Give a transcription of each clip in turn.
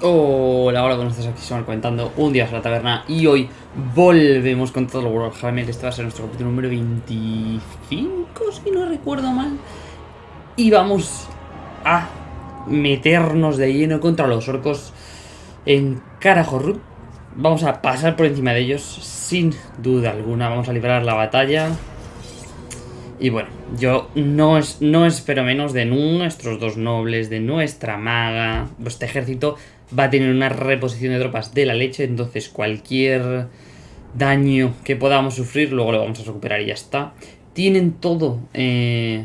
Hola, hola, ¿cómo estás? Aquí se comentando un día a la taberna y hoy volvemos con todo el Warhammer. Este va a ser nuestro capítulo número 25, si no recuerdo mal. Y vamos a meternos de lleno contra los orcos en Karahorrut. Vamos a pasar por encima de ellos sin duda alguna. Vamos a librar la batalla. Y bueno, yo no, es, no espero menos de nuestros dos nobles, de nuestra maga. Este ejército va a tener una reposición de tropas de la leche, entonces cualquier daño que podamos sufrir, luego lo vamos a recuperar y ya está. Tienen todo, eh,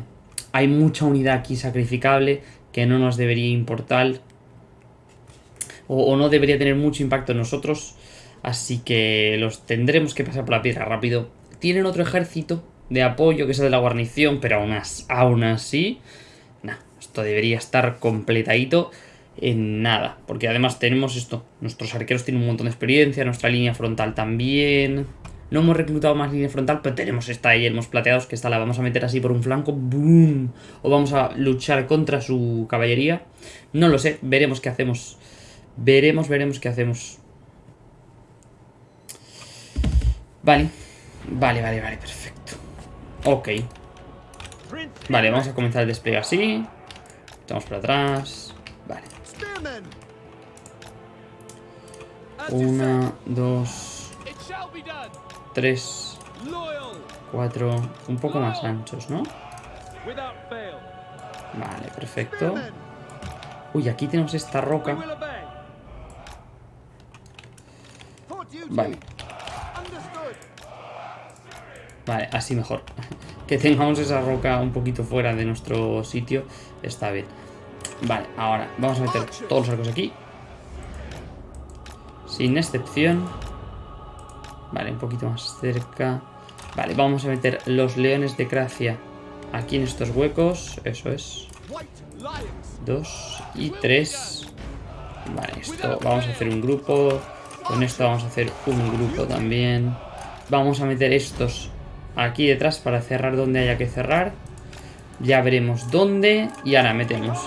hay mucha unidad aquí sacrificable que no nos debería importar o, o no debería tener mucho impacto en nosotros, así que los tendremos que pasar por la piedra rápido. Tienen otro ejército de apoyo que es el de la guarnición, pero aún, aún así, nah, esto debería estar completadito en nada. Porque además tenemos esto. Nuestros arqueros tienen un montón de experiencia. Nuestra línea frontal también. No hemos reclutado más línea frontal, pero tenemos esta ahí, hemos plateados, que esta la vamos a meter así por un flanco. ¡Boom! O vamos a luchar contra su caballería. No lo sé, veremos qué hacemos. Veremos, veremos qué hacemos. Vale. Vale, vale, vale, perfecto. Ok. Vale, vamos a comenzar el despliegue así. Estamos por atrás. Una, dos, tres, cuatro, un poco más anchos, ¿no? Vale, perfecto. Uy, aquí tenemos esta roca. Vale. Vale, así mejor. que tengamos esa roca un poquito fuera de nuestro sitio está bien. Vale, ahora vamos a meter todos los arcos aquí. Sin excepción. Vale, un poquito más cerca. Vale, vamos a meter los leones de Gracia aquí en estos huecos. Eso es. Dos y tres. Vale, esto vamos a hacer un grupo. Con esto vamos a hacer un grupo también. Vamos a meter estos aquí detrás para cerrar donde haya que cerrar. Ya veremos dónde. Y ahora metemos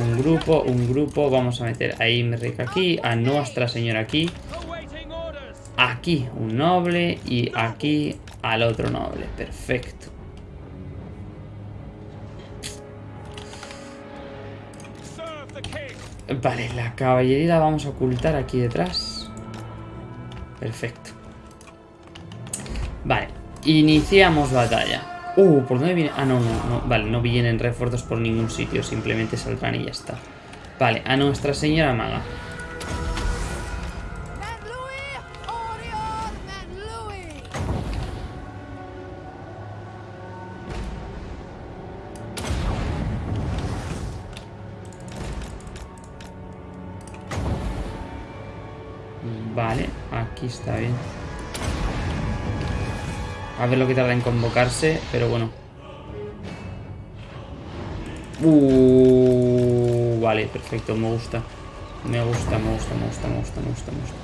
un grupo, un grupo. Vamos a meter a Imric aquí, a Nuestra Señora aquí. Aquí un noble y aquí al otro noble. Perfecto. Vale, la caballería la vamos a ocultar aquí detrás. Perfecto. Vale, iniciamos batalla. Uh, ¿por dónde viene? Ah, no, no. Vale, no vienen refuerzos por ningún sitio. Simplemente saldrán y ya está. Vale, a Nuestra Señora Maga. Vale, aquí está bien. A ver lo que tarda en convocarse, pero bueno. Uh, vale, perfecto, me gusta. Me gusta, me gusta, me gusta, me gusta, me gusta, me gusta.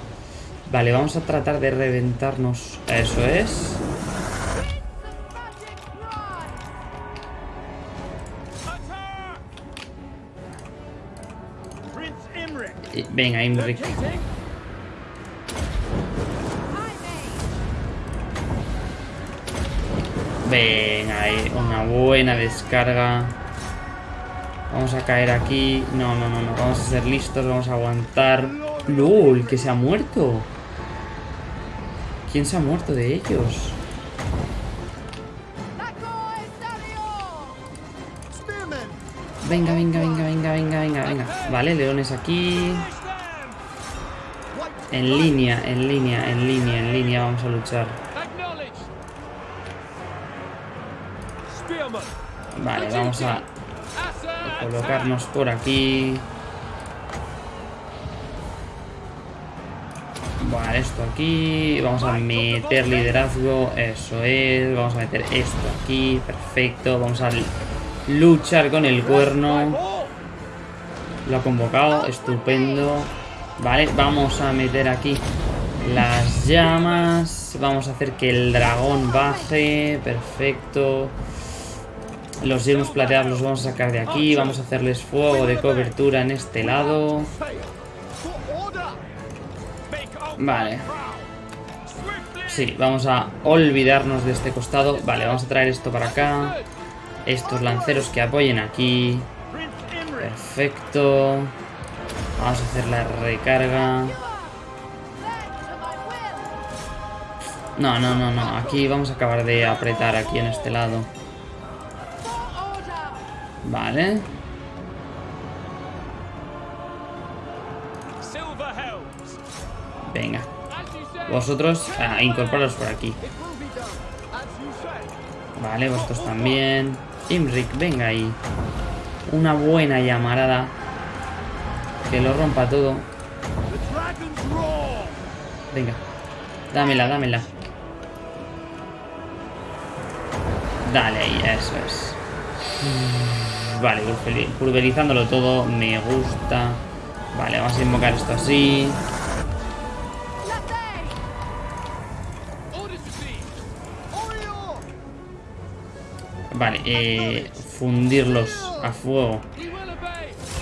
Vale, vamos a tratar de reventarnos. Eso es. Venga, Imric. Venga, ahí, una buena descarga. Vamos a caer aquí. No, no, no, no. Vamos a ser listos, vamos a aguantar. ¡Lol! ¿Que se ha muerto? ¿Quién se ha muerto de ellos? Venga, venga, venga, venga, venga, venga, venga. Vale, leones aquí. En línea, en línea, en línea, en línea vamos a luchar. Vale, vamos a colocarnos por aquí. Vale, esto aquí. Vamos a meter liderazgo. Eso es. Vamos a meter esto aquí. Perfecto. Vamos a luchar con el cuerno. Lo ha convocado. Estupendo. Vale, vamos a meter aquí las llamas. Vamos a hacer que el dragón baje. Perfecto. Los yelmos plateados los vamos a sacar de aquí. Vamos a hacerles fuego de cobertura en este lado. Vale. Sí, vamos a olvidarnos de este costado. Vale, vamos a traer esto para acá. Estos lanceros que apoyen aquí. Perfecto. Vamos a hacer la recarga. No, no, no, no. Aquí vamos a acabar de apretar aquí en este lado. Vale. Venga. Vosotros a incorporaros por aquí. Vale, vosotros también. Imric, venga ahí. Una buena llamarada. Que lo rompa todo. Venga. Dámela, dámela. Dale ahí, eso es. Vale, pulverizándolo todo. Me gusta. Vale, vamos a invocar esto así. Vale, eh, fundirlos a fuego.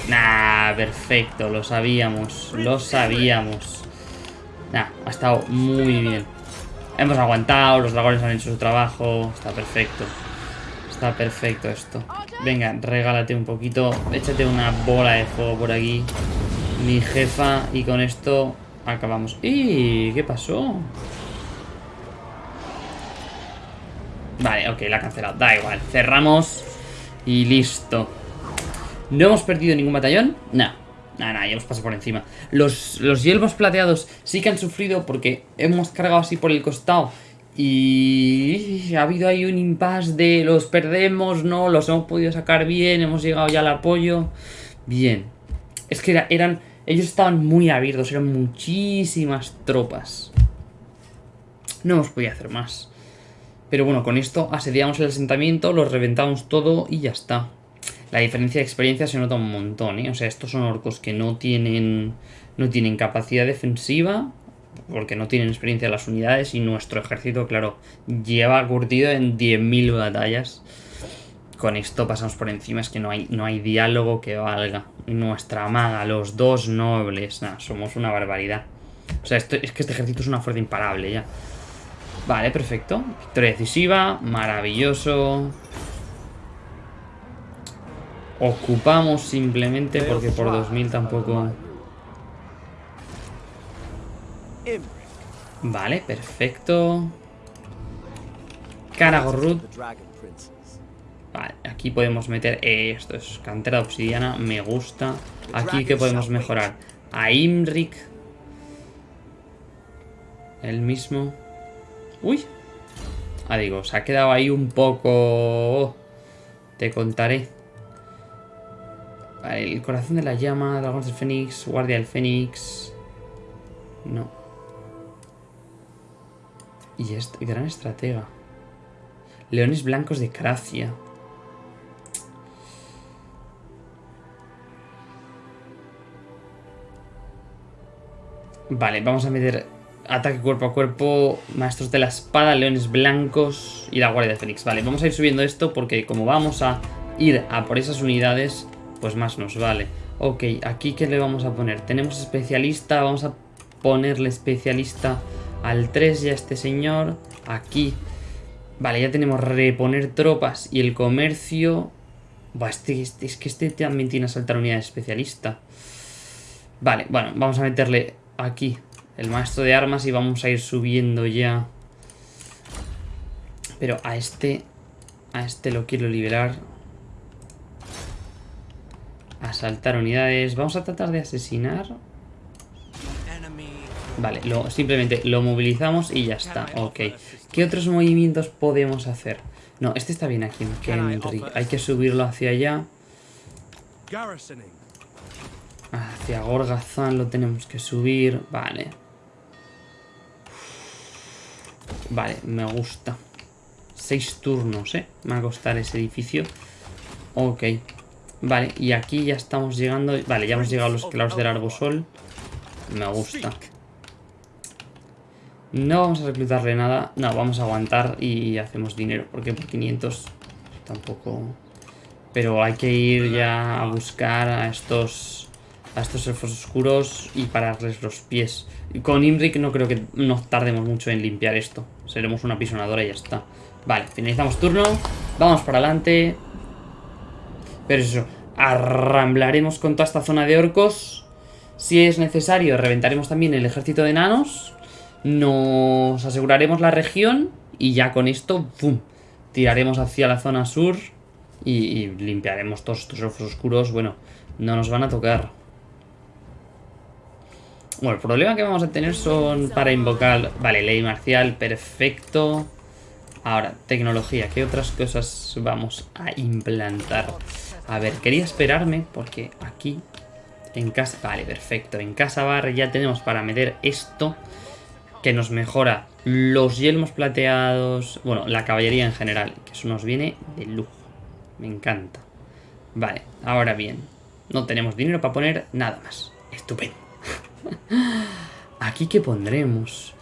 Nah, perfecto, lo sabíamos, lo sabíamos. Nah, ha estado muy bien. Hemos aguantado, los dragones han hecho su trabajo, está perfecto. Está perfecto esto. Venga, regálate un poquito, échate una bola de fuego por aquí. Mi jefa, y con esto acabamos. ¡Y! ¿Qué pasó? Vale, ok, la ha cancelado. Da igual. Cerramos y listo. ¿No hemos perdido ningún batallón? No. Nada, nada, ya hemos pasado por encima. Los, los plateados sí que han sufrido porque hemos cargado así por el costado. Y ha habido ahí un impasse de los perdemos, no, los hemos podido sacar bien, hemos llegado ya al apoyo. Bien. Es que eran, ellos estaban muy abiertos, eran muchísimas tropas. No hemos podido hacer más. Pero bueno, con esto asediamos el asentamiento, lo reventamos todo y ya está. La diferencia de experiencia se nota un montón, ¿eh? O sea, estos son orcos que no tienen, no tienen capacidad defensiva, porque no tienen experiencia las unidades, y nuestro ejército, claro, lleva curtido en 10.000 batallas. Con esto pasamos por encima, es que no hay, no hay diálogo que valga. Nuestra maga, los dos nobles, nada, somos una barbaridad. O sea, esto, es que este ejército es una fuerza imparable ya. Vale, perfecto. Victoria decisiva, maravilloso. Ocupamos simplemente porque por 2000 tampoco... Vale, perfecto. Karagorrut. Vale, aquí podemos meter... esto es cantera de obsidiana, me gusta. Aquí que podemos mejorar a Imrik. El mismo. Uy. Ah, digo, se ha quedado ahí un poco... Te contaré. Vale, el corazón de la llama, dragón del fénix, guardia del fénix... No. Y este, gran estratega. Leones blancos de Cracia. Vale, vamos a meter Ataque cuerpo a cuerpo, maestros de la espada, leones blancos y la guardia de Fénix. Vale, vamos a ir subiendo esto porque como vamos a ir a por esas unidades, pues más nos vale. Ok, aquí ¿qué le vamos a poner? Tenemos especialista, vamos a ponerle especialista al 3 y a este señor. Aquí, vale, ya tenemos reponer tropas y el comercio... este, este, es que este también tiene a saltar unidad especialista. Vale, bueno, vamos a meterle aquí el maestro de armas y vamos a ir subiendo ya. Pero a este... A este lo quiero liberar. Asaltar unidades. Vamos a tratar de asesinar. Vale, lo, simplemente lo movilizamos y ya está. Ok. ¿Qué otros movimientos podemos hacer? No, este está bien aquí Hay que subirlo hacia allá. Hacia Gorgazán lo tenemos que subir. Vale. Vale, me gusta. Seis turnos, ¿eh? Me va a costar ese edificio. Ok. Vale, y aquí ya estamos llegando... Vale, ya hemos llegado a los claros del arbosol. Me gusta. No vamos a reclutarle nada. No, vamos a aguantar y hacemos dinero. Porque por 500 tampoco... Pero hay que ir ya a buscar a estos... a estos elfos oscuros y pararles los pies. Con Imric no creo que nos tardemos mucho en limpiar esto. Seremos una pisonadora y ya está. Vale, finalizamos turno. Vamos para adelante. Pero eso, arramblaremos con toda esta zona de orcos. Si es necesario, reventaremos también el ejército de enanos. Nos aseguraremos la región. Y ya con esto, ¡pum! Tiraremos hacia la zona sur. Y, limpiaremos todos estos elfos oscuros. Bueno, no nos van a tocar. Bueno, el problema que vamos a tener son para invocar... Vale, ley marcial, perfecto. Ahora, tecnología. ¿Qué otras cosas vamos a implantar? A ver, quería esperarme porque aquí en casa... Vale, perfecto. En casa bar ya tenemos para meter esto que nos mejora los yelmos plateados. Bueno, la caballería en general. Que eso nos viene de lujo. Me encanta. Vale, ahora bien. No tenemos dinero para poner nada más. Estupendo. Aquí que pondremos.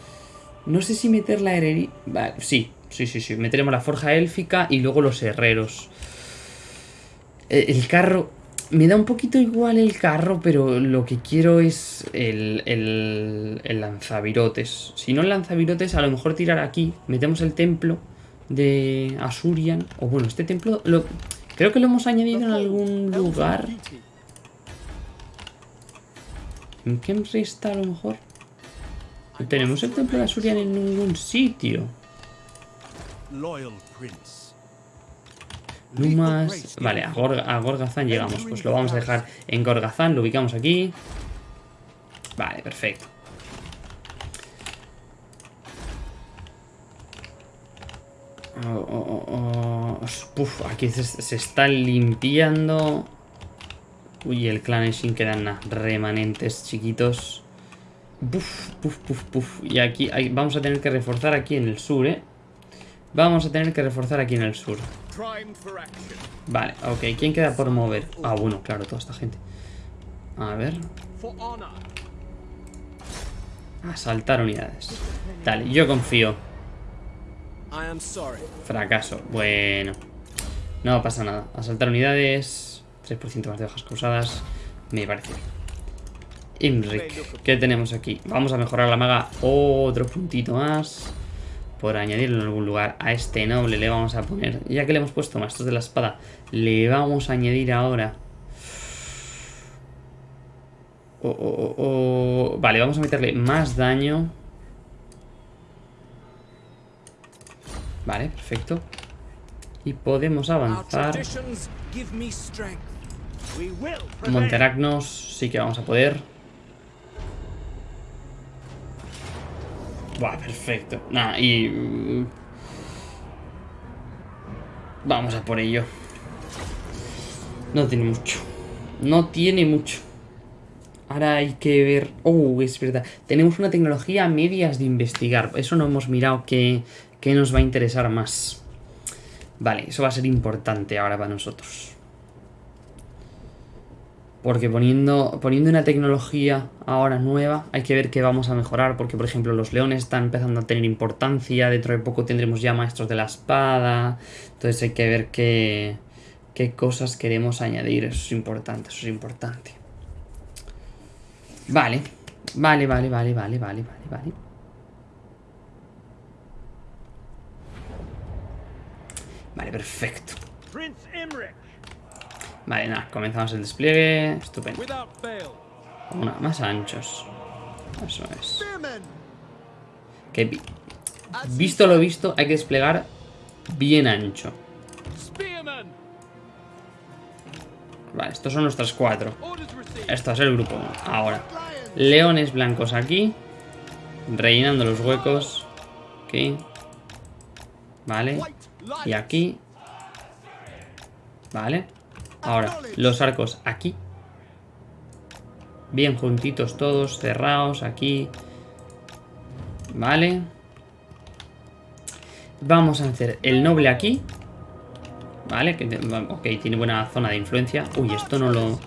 No sé si meter la herrería... Vale, sí, sí, sí, sí. Meteremos la forja élfica y luego los herreros. Eh, el carro... Me da un poquito igual el carro, pero lo que quiero es el, el, lanzavirotes. Si no el lanzavirotes, a lo mejor tirar aquí. Metemos el templo de Asurian. O bueno, este templo lo, creo que lo hemos añadido en algún lugar. ¿En qué está a lo mejor? No tenemos el templo de Asurian en ningún sitio. Lumas... Vale, a, Gorgazán llegamos. Pues lo vamos a dejar en Gorgazán. Lo ubicamos aquí. Vale, perfecto. Oh, oh, oh, Puf, aquí se, se, está limpiando. Uy, el clan Shin quedan remanentes chiquitos. Puf, puf, puf, puf. Y aquí vamos a tener que reforzar aquí en el sur, ¿eh? Vamos a tener que reforzar aquí en el sur. Vale, ok. ¿Quién queda por mover? Ah, bueno, claro, toda esta gente. A ver. Asaltar unidades. Dale, yo confío. Fracaso. Bueno. No pasa nada. Asaltar unidades. 3% más de bajas causadas. Me parece Imric. ¿Qué tenemos aquí? Vamos a mejorar la maga otro puntito más por añadirlo en algún lugar. A este noble le vamos a poner, ya que le hemos puesto maestros de la espada, le vamos a añadir ahora... Oh, oh, oh, vale, vamos a meterle más daño. Vale, perfecto. Y podemos avanzar. Monteragnos sí que vamos a poder. Buah, perfecto. Nada, y... Mm, vamos a por ello. No tiene mucho. No tiene mucho. Ahora hay que ver... Oh, es verdad. Tenemos una tecnología medias de investigar. Eso no hemos mirado que, que nos va a interesar más. Vale, eso va a ser importante ahora para nosotros. Porque poniendo, poniendo una tecnología ahora nueva, hay que ver qué vamos a mejorar. Porque, por ejemplo, los leones están empezando a tener importancia. Dentro de poco tendremos ya maestros de la espada. Entonces hay que ver qué, qué cosas queremos añadir. Eso es importante, eso es importante. Vale. Vale, vale, vale, vale, vale, vale, vale. Vale, perfecto. Vale, nada, comenzamos el despliegue. Estupendo. Una, más anchos. Eso es. Que visto lo visto, hay que desplegar bien ancho. Vale, estos son nuestras cuatro. Esto es el grupo Ahora, leones blancos aquí. Rellenando los huecos. Aquí. Vale. Y aquí. Vale. Ahora, los arcos aquí. Bien juntitos todos, cerrados aquí. Vale. Vamos a hacer el noble aquí. Vale, ok, tiene buena zona de influencia. Uy, esto no lo...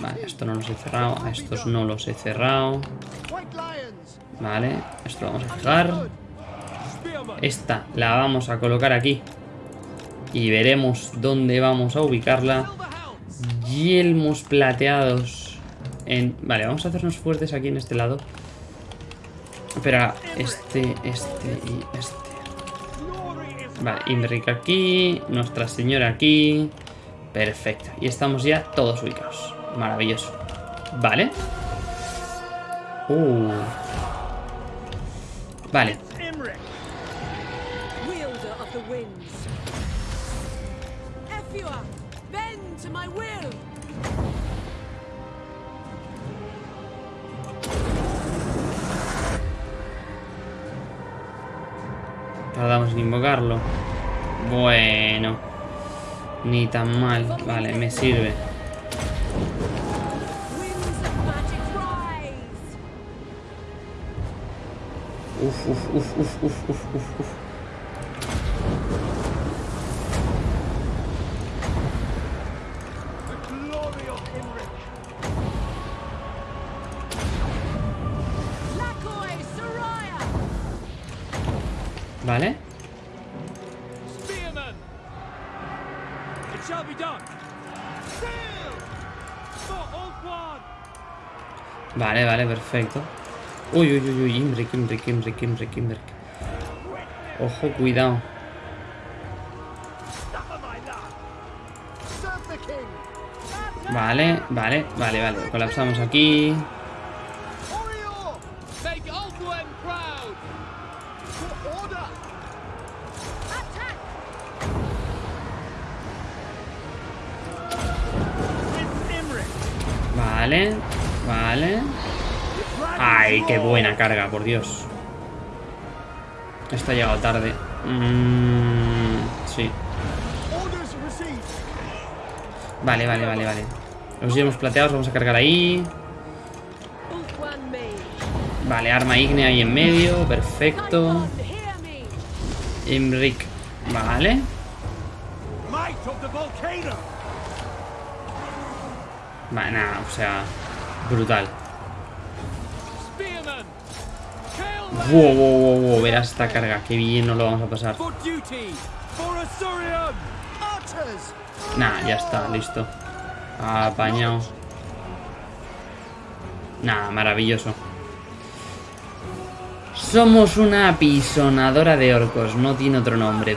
Vale, esto no los he cerrado. A estos no los he cerrado. Vale, esto lo vamos a fijar. Esta la vamos a colocar aquí. Y veremos dónde vamos a ubicarla. Yelmos plateados. en... Vale, vamos a hacernos fuertes aquí en este lado. Espera, este, este y este. Vale, Imric aquí, Nuestra Señora aquí. Perfecto. Y estamos ya todos ubicados. Maravilloso. Vale. Uh. Vale. Tardamos en invocarlo. Bueno. Ni tan mal. Vale, me sirve. Uf, uf, uf, uf, uf, uf, uf, Vale, vale, perfecto. Uy, uy, uy, uy, Imbrick, Imbrick, Imbrick, Imbrick, Imbrick. Ojo, cuidado. Vale, vale, vale, vale. Colapsamos aquí. Vale. Ay, qué buena carga, por Dios. Esto ha llegado tarde. Mm, sí. Vale, vale, vale, vale. Los llevamos plateados, vamos a cargar ahí. Vale, arma ígnea ahí en medio, perfecto. Imric, vale. Nada, o sea, brutal. Wow, wow, wow, wow, verás esta carga, qué bien nos lo vamos a pasar. Nah, ya está, listo. Apañado. Nah, maravilloso. Somos una apisonadora de orcos, no tiene otro nombre.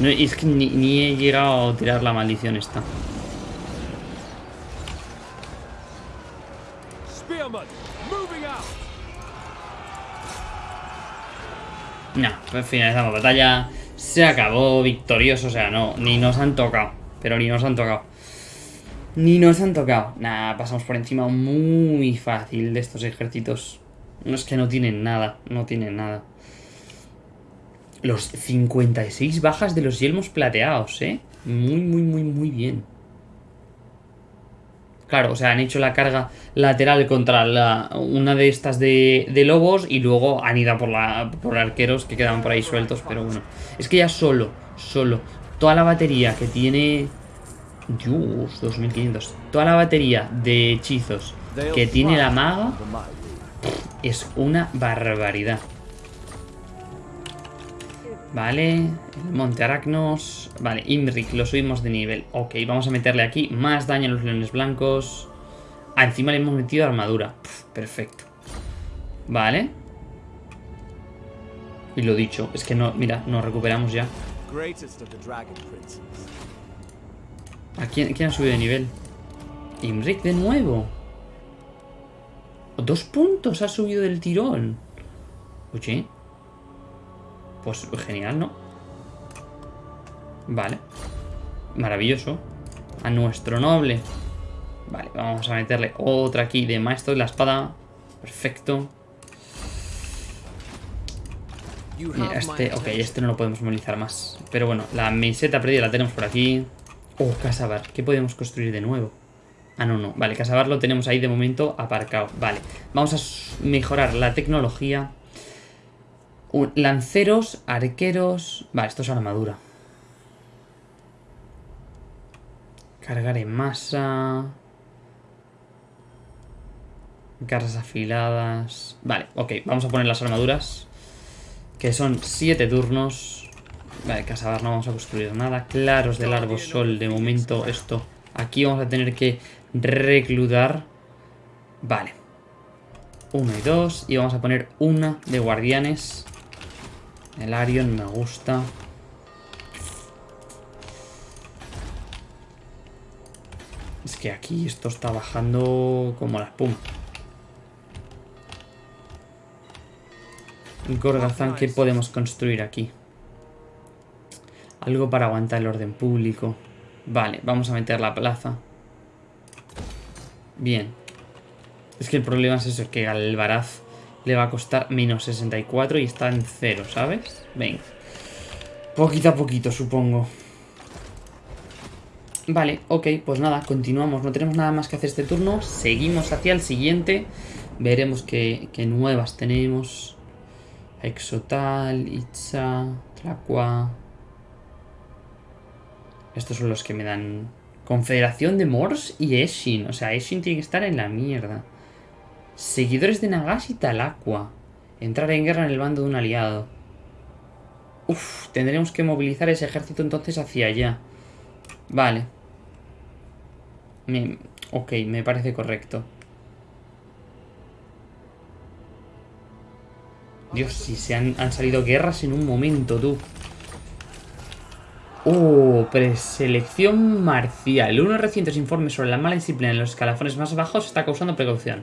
No, es que ni, he llegado a tirar la maldición esta. No, pues finalizamos batalla. Se acabó victorioso, o sea, no, ni nos han tocado. Pero ni nos han tocado. Ni nos han tocado. Nada, pasamos por encima muy fácil de estos ejércitos. No es que no tienen nada, no tienen nada. Los 56 bajas de los yelmos plateados, ¿eh? Muy, muy, muy, muy bien. Claro, o sea, han hecho la carga lateral contra la, una de estas de, lobos y luego han ido por, la, por arqueros que quedaban por ahí sueltos, pero bueno. Es que ya solo, solo, toda la batería que tiene... Dios, 2500. Toda la batería de hechizos que tiene la maga es una barbaridad. Vale, el Monte Aracnos. Vale, Imric, lo subimos de nivel. Ok, vamos a meterle aquí más daño a los leones blancos. Ah, encima le hemos metido armadura. perfecto. Vale. Y lo dicho, es que no, mira, nos recuperamos ya. ¿A quién, quién ha subido de nivel? Imric de nuevo. Dos puntos ha subido del tirón. Oye, pues genial, ¿no? Vale. Maravilloso. A nuestro noble. Vale, vamos a meterle otra aquí de maestro de la espada. Perfecto. Mira, este... Ok, este no lo podemos movilizar más. Pero bueno, la meseta perdida la tenemos por aquí. Oh, Casabar. ¿Qué podemos construir de nuevo? Ah, no, no. Vale, Casabar lo tenemos ahí de momento aparcado. Vale. Vamos a mejorar la tecnología lanceros, arqueros... Vale, esto es armadura. Cargar en masa... Garras afiladas... Vale, ok, vamos a poner las armaduras. Que son 7 turnos. Vale, casabar no vamos a construir nada. Claros del árbol sol, de momento esto Aquí vamos a tener que reclutar. Vale. Uno y dos. Y vamos a poner una de guardianes. El Arion me gusta. Es que aquí esto está bajando como la espuma. Gorgazán, ¿qué podemos construir aquí? Algo para aguantar el orden público. Vale, vamos a meter la plaza. Bien. Es que el problema es eso, que Galvaraz le va a costar menos 64 y está en cero, ¿sabes? Venga. Poquito a poquito, supongo. Vale, ok, pues nada, continuamos. No tenemos nada más que hacer este turno. Seguimos hacia el siguiente. Veremos qué, nuevas tenemos. Exotal, Itza, Tlacua. Estos son los que me dan... Confederación de Mors y Eshin. O sea, Eshin tiene que estar en la mierda. Seguidores de Nagashi y Talaqua. Entrar en guerra en el bando de un aliado. Uf, tendremos que movilizar ese ejército entonces hacia allá. Vale. ok, me parece correcto. Dios, si se han, han salido guerras en un momento, tú. Oh, preselección marcial. Unos recientes informes sobre la mala disciplina en los escalafones más bajos está causando precaución.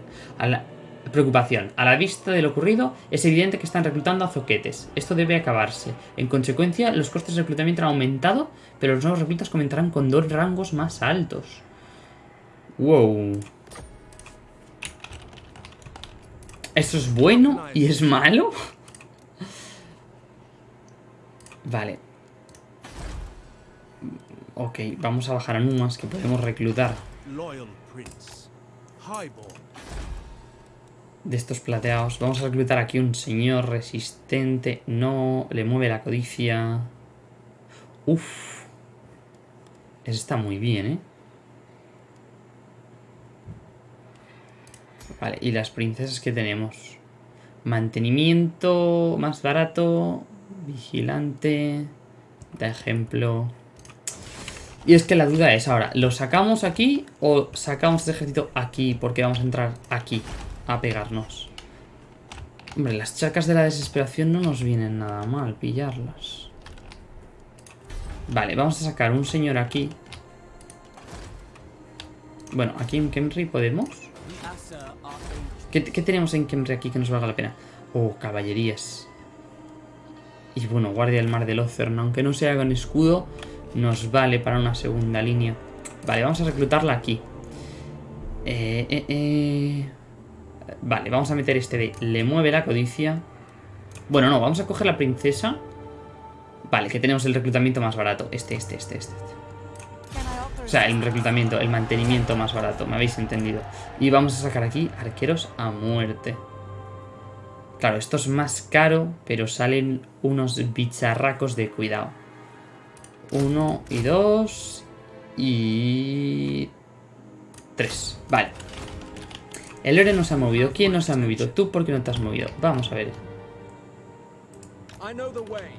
Preocupación. A la vista de lo ocurrido, es evidente que están reclutando a zoquetes. Esto debe acabarse. En consecuencia, los costes de reclutamiento han aumentado, pero los nuevos reclutas comentarán con dos rangos más altos. Wow. ¿Esto es bueno y es malo? Vale. Ok, vamos a bajar a Numas que podemos reclutar. De estos plateados. Vamos a reclutar aquí un señor resistente. No, le mueve la codicia. Uf. Ese está muy bien, ¿eh? Vale, y las princesas que tenemos. Mantenimiento más barato. Vigilante. Da ejemplo. Y es que la duda es ahora, ¿lo sacamos aquí o sacamos este ejército aquí? Porque vamos a entrar aquí a pegarnos. Hombre, las chacas de la desesperación no nos vienen nada mal pillarlas. Vale, vamos a sacar un señor aquí. Bueno, aquí en Kemri podemos. ¿Qué, tenemos en Kemri aquí que nos valga la pena? Oh, caballerías. Y bueno, guardia del mar del Océano, aunque no sea con escudo, nos vale para una segunda línea. Vale, vamos a reclutarla aquí. Eh, eh, eh. Vale, vamos a meter este de... Le mueve la codicia. Bueno, no, vamos a coger la princesa. Vale, que tenemos el reclutamiento más barato. Este, este, este, este. O sea, el reclutamiento, el mantenimiento más barato. Me habéis entendido. Y vamos a sacar aquí arqueros a muerte. Claro, esto es más caro, pero salen unos bicharracos de cuidado. Uno y dos. Y... Tres. Vale. El Ore nos ha movido. ¿Quién nos ha movido? Tú, ¿por qué no te has movido? Vamos a ver.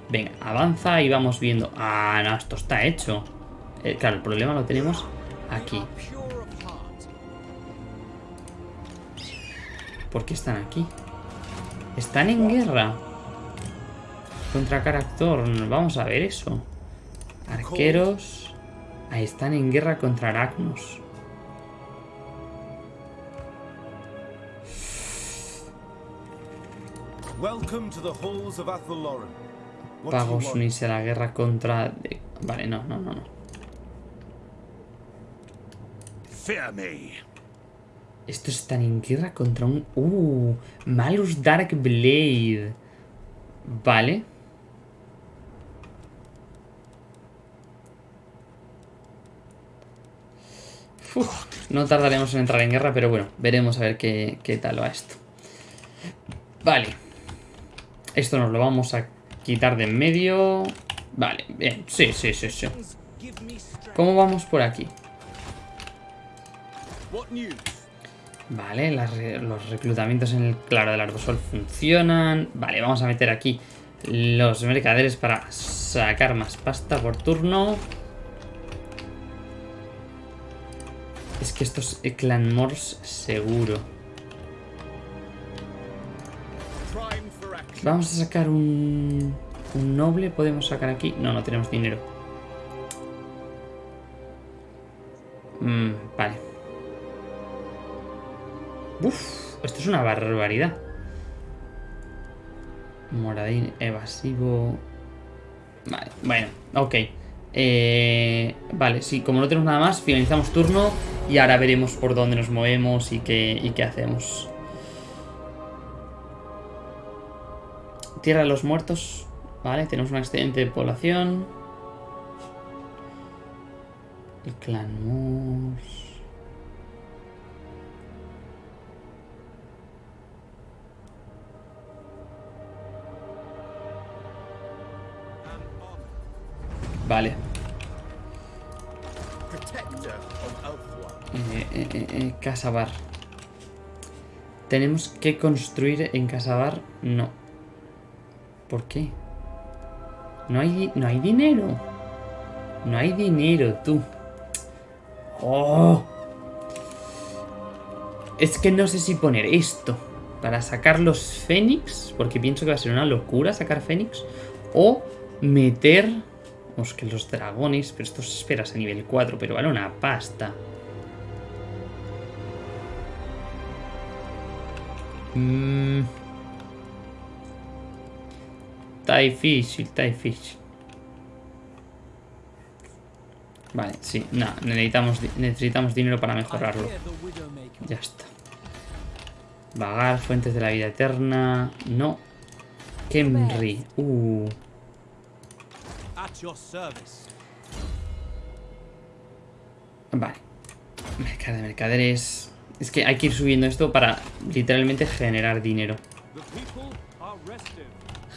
Venga, avanza y vamos viendo. Ah, no, esto está hecho. Eh, claro, el problema lo tenemos aquí. ¿Por qué están aquí? Están en guerra. Contra Caractor. Vamos a ver eso. Arqueros. Ahí están en guerra contra Aracnos. Pagos unirse a la guerra contra... Vale, no, no, no, no. Estos están en guerra contra un... Uh, Malus Dark Blade. Vale. No tardaremos en entrar en guerra, pero bueno, veremos a ver qué, qué tal va esto. Vale. Esto nos lo vamos a quitar de en medio. Vale, bien. Sí, sí, sí, sí. ¿Cómo vamos por aquí? Vale, los reclutamientos en el claro del arbosol funcionan. Vale, vamos a meter aquí los mercaderes para sacar más pasta por turno. Que esto es Clan Morse seguro. Vamos a sacar un... Un noble. ¿Podemos sacar aquí? No, no tenemos dinero. Mm, vale. Uf, esto es una barbaridad. Moradín evasivo. Vale, bueno, ok. Eh, vale, sí, como no tenemos nada más, finalizamos turno y ahora veremos por dónde nos movemos y qué, y qué hacemos. Tierra de los Muertos. Vale, tenemos un excedente de población. El clan Moose. Vale. Eh, eh, eh, eh, Casabar. ¿Tenemos que construir en Casabar? No. ¿Por qué? No hay, no hay dinero. No hay dinero, tú. Oh. Es que no sé si poner esto para sacar los Fénix, porque pienso que va a ser una locura sacar Fénix, o meter Vamos, que los dragones, pero esto se esperas a nivel 4, pero vale una pasta. Mm. Está difícil, está. Vale, sí, no, necesitamos, necesitamos dinero para mejorarlo. Ya está. Vagar, fuentes de la vida eterna. No. Kemri. Uh. Vale. Mercado de mercaderes. Es que hay que ir subiendo esto para literalmente generar dinero.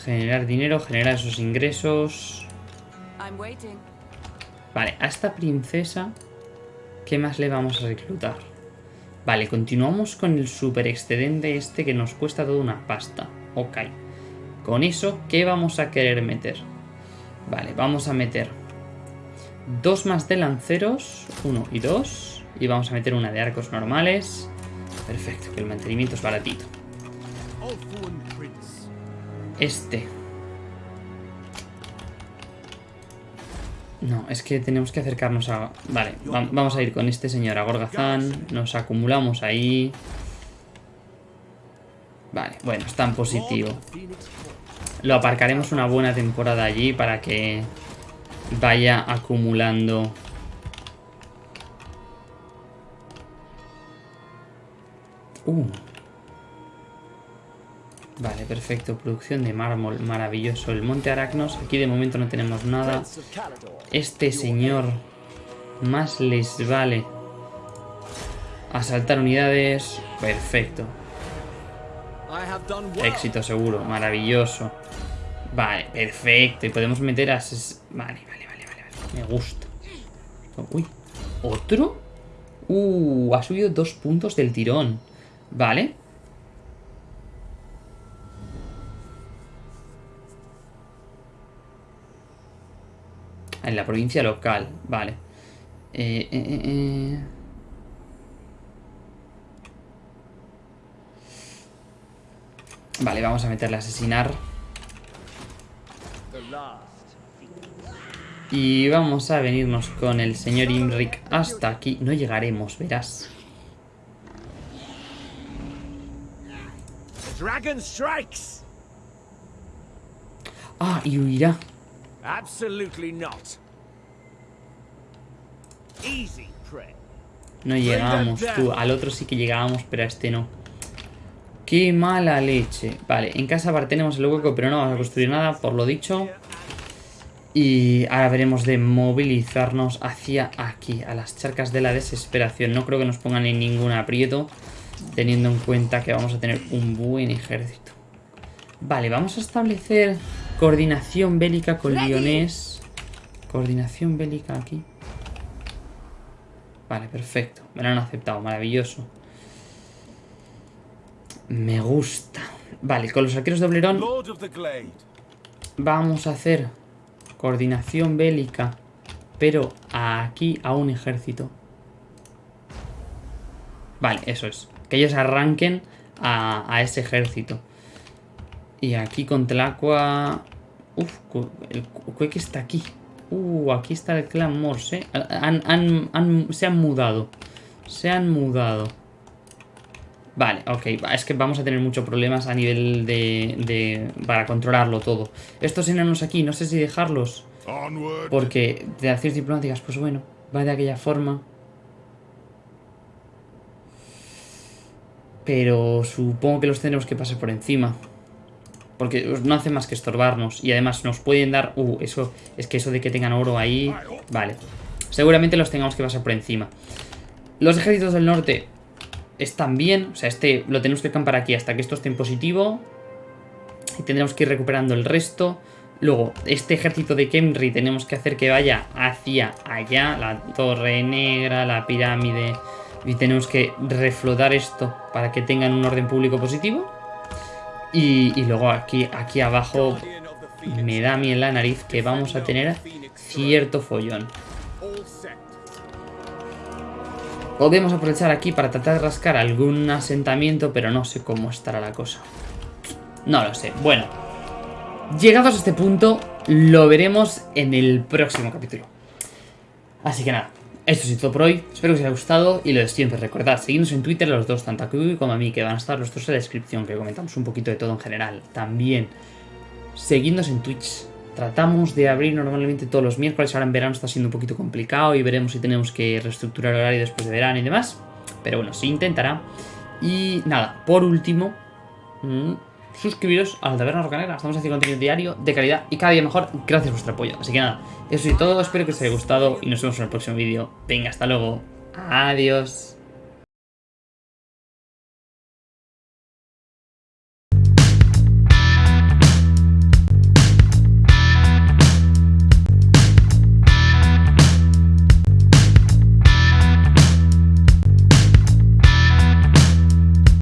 Generar dinero, generar esos ingresos. Vale, a esta princesa, ¿qué más le vamos a reclutar? Vale, continuamos con el super excedente este que nos cuesta toda una pasta. Ok. Con eso, ¿qué vamos a querer meter? Vale, vamos a meter dos más de lanceros, uno y dos. Y vamos a meter una de arcos normales. Perfecto, que el mantenimiento es baratito. Este. No, es que tenemos que acercarnos a... Vale, vamos a ir con este señor a Gorgazán. Nos acumulamos ahí. Vale, bueno, está en positivo. Lo aparcaremos una buena temporada allí para que vaya acumulando... Uh. Vale, perfecto. Producción de mármol, maravilloso. El monte Aracnos, aquí de momento no tenemos nada. Este señor más les vale asaltar unidades. Perfecto. Éxito seguro, maravilloso. Vale, perfecto. Y podemos meter a... Vale, vale, vale, vale. Me gusta. Uy, ¿otro? Uh, ha subido dos puntos del tirón. Vale. En la provincia local, vale. eh, eh, eh. eh. Vale, vamos a meterle a asesinar. Y vamos a venirnos con el señor Imric hasta aquí. No llegaremos, verás. Ah, y huirá. No llegamos, tú. Al otro sí que llegábamos, pero a este no. Qué mala leche. Vale, en casa bar tenemos el hueco, pero no vamos a construir nada, por lo dicho. Y ahora veremos de movilizarnos hacia aquí, a las charcas de la desesperación. No creo que nos pongan en ningún aprieto, teniendo en cuenta que vamos a tener un buen ejército. Vale, vamos a establecer coordinación bélica con Lyonés. Coordinación bélica aquí. Vale, perfecto. Me lo han aceptado, maravilloso. Me gusta. Vale, con los arqueros de Oblerón vamos a hacer coordinación bélica, pero aquí a un ejército. Vale, eso es. Que ellos arranquen a, a ese ejército. Y aquí con Tlacua... Uf, el Cueque está aquí. Uh, aquí está el clan Morse. Han, han, han, se han mudado. Se han mudado. Vale, ok. Es que vamos a tener muchos problemas a nivel de, de... Para controlarlo todo. Estos enanos aquí, no sé si dejarlos. Porque de acciones diplomáticas, pues bueno, va de aquella forma. Pero supongo que los tenemos que pasar por encima. Porque no hace más que estorbarnos. Y además nos pueden dar... Uh, eso... Es que eso de que tengan oro ahí... Vale. Seguramente los tengamos que pasar por encima. Los ejércitos del norte están bien. O sea, este lo tenemos que acampar aquí hasta que esto esté en positivo. Y tendremos que ir recuperando el resto. Luego, este ejército de Kemri tenemos que hacer que vaya hacia allá. La torre negra, la pirámide... Y tenemos que reflotar esto para que tengan un orden público positivo. Y, luego aquí, aquí abajo me da a mí en la nariz que vamos a tener cierto follón. Podemos aprovechar aquí para tratar de rascar algún asentamiento, pero no sé cómo estará la cosa. No lo sé. Bueno, llegados a este punto, lo veremos en el próximo capítulo. Así que nada, esto es todo por hoy, espero que os haya gustado y lo de siempre, recordad, seguidnos en Twitter los dos, tanto a Kubi como a mí, que van a estar los dos en la descripción, que comentamos un poquito de todo en general. También, seguidnos en Twitch, tratamos de abrir normalmente todos los miércoles, ahora en verano está siendo un poquito complicado y veremos si tenemos que reestructurar el horario después de verano y demás, pero bueno, se intentará. Y nada, por último... Mm, suscribiros a la Taberna Rocanera. Estamos haciendo contenido diario de calidad y cada día mejor gracias a vuestro apoyo. Así que nada, eso es todo. Espero que os haya gustado y nos vemos en el próximo vídeo. Venga, hasta luego. Adiós.